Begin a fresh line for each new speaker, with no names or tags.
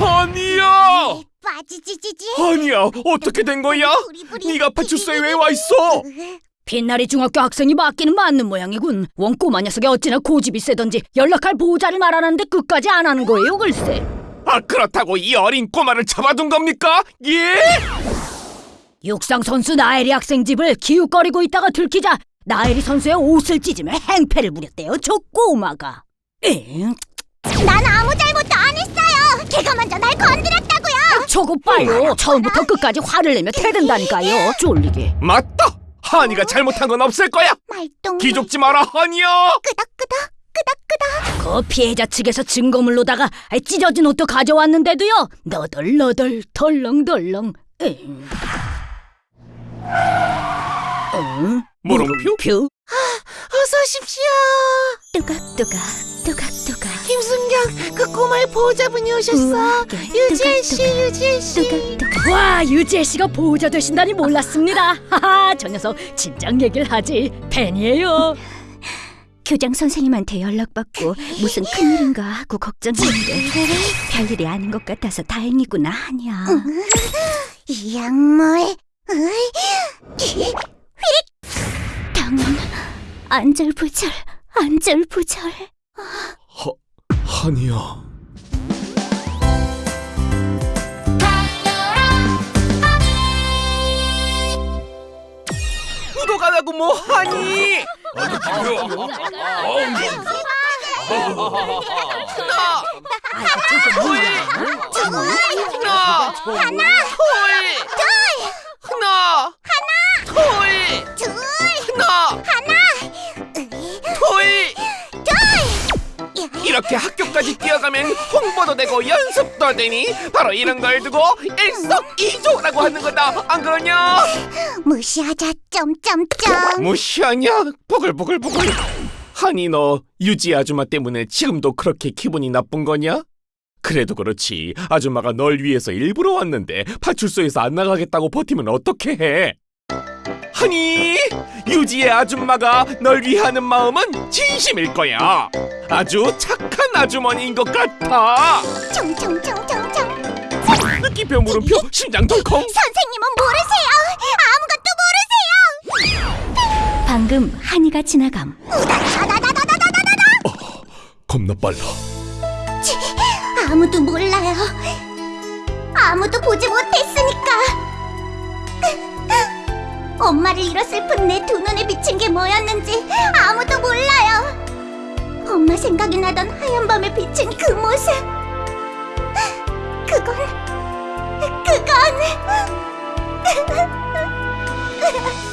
아니야!
빠지지지지.
아니야, 어떻게 된 거야? 네가 파출소에 왜 와 있어?
빛나리 중학교 학생이 맞기는 맞는 모양이군. 원 꼬마 녀석이 어찌나 고집이 세던지 연락할 보호자를 말하는데 끝까지 안 하는 거예요, 글쎄.
아, 그렇다고 이 어린 꼬마를 잡아둔 겁니까? 예?
육상 선수 나엘이 학생 집을 기웃거리고 있다가 들키자 나엘이 선수의 옷을 찢으며 행패를 부렸대요, 저 꼬마가. 엥?
난 아무 했어요. 걔가 먼저 날 건드렸다고요.
저거 봐요. 처음부터 끝까지 화를 내며 태든다니까요. 쫄리게.
맞다! 하니가 잘못한 건 없을 거야!
말똥.
기죽지 마라, 하니야!
끄덕끄덕 끄덕끄덕.
그 피해자 측에서 증거물로다가 찢어진 옷도 가져왔는데도요. 너덜너덜 덜렁덜렁. 엥. 응?
물음표?
표?
어서 오십시오.
뚜각뚜각 뚜각뚜각.
김순경, 그 꼬마의 보호자분이 오셨어. 유지혜 씨, 유지혜 씨.
뚜각뚜각.
와 유지혜 씨가 보호자 되신다니 몰랐습니다. 하하 저 녀석 진작 얘기를 하지 팬이에요.
교장 선생님한테 연락받고 무슨 큰일인가 하고 걱정했는데 별일이 아닌 것 같아서 다행이구나 하냐. 이 약물. 당은 안절부절 안절부절.
하니야. 구독 안 하고 뭐 하니? 하나,
하나,
둘, 이렇게 학교까지 뛰어가면 홍보도 되고 연습도 되니 바로 이런 걸 두고 일석이조라고 하는 거다 안 그러냐?
무시하자 점점점.
무시하냐? 보글보글보글 하니 너 유지 아줌마 때문에 지금도 그렇게 기분이 나쁜 거냐? 그래도 그렇지 아줌마가 널 위해서 일부러 왔는데 파출소에서 안 나가겠다고 버티면 어떻게 해? 하니 유지의 아줌마가 널 위하는 마음은 진심일 거야 아주 착한 아주머니인 것 같아
총총총총총.
느낌표 물음표 심장 덜컹
선생님은 모르세요. 아무것도 모르세요. 방금 한이가 지나감.
겁나 빨라
치, 아무도 몰라요. 아무도 보지 못했으니까. 엄마를 잃어 슬픈 내 두 눈에 비친 게 뭐였는지 아무도 몰라요. 엄마 생각이 나던 하얀 밤에 비친 그 모습. 그건 그건